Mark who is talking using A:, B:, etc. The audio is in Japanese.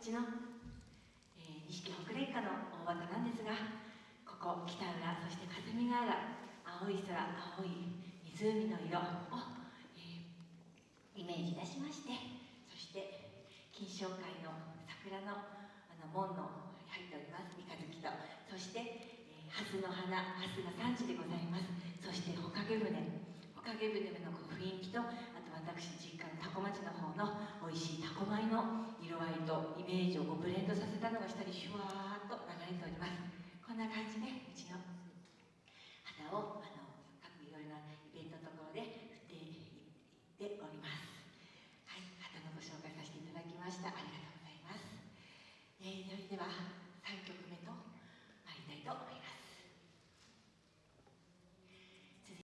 A: ちの、えー、錦北連歌の大畑なんですがここ北浦そして霞ヶ浦青い空青い湖の色を、えー、イメージいたしましてそして金賞会の桜のあの門の入っております三日月とそして、蓮の花蓮が産地でございます。そしてほかげ船。ほかげ船の雰囲気とあと私5倍の色合いとイメージをブレンドさせたのが下にシュワーッと流れておりますこんな感じでうちの花をあの各いろいろなイベントのところで振っていっております。はい肌のご紹介させていただきました。ありがとうございます、えー、それでは